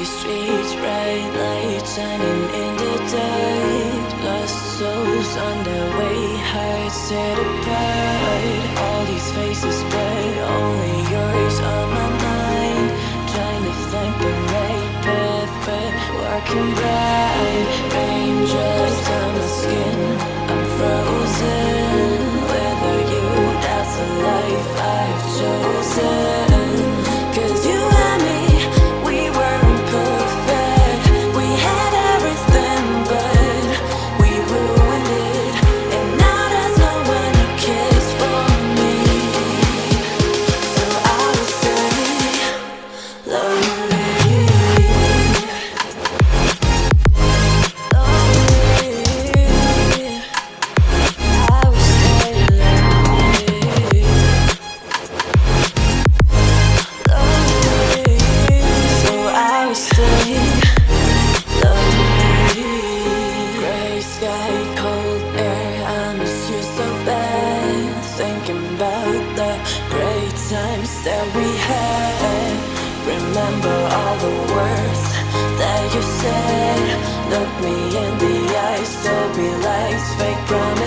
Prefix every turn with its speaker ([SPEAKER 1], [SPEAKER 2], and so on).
[SPEAKER 1] streets, bright lights shining in the dark. Lost souls on their way, hearts set apart. All these faces, but only yours on my mind. Trying to find the right path, but walking blind. about the great times that we had. Remember all the words that you said. Look me in the eyes, tell me lies, fake promises.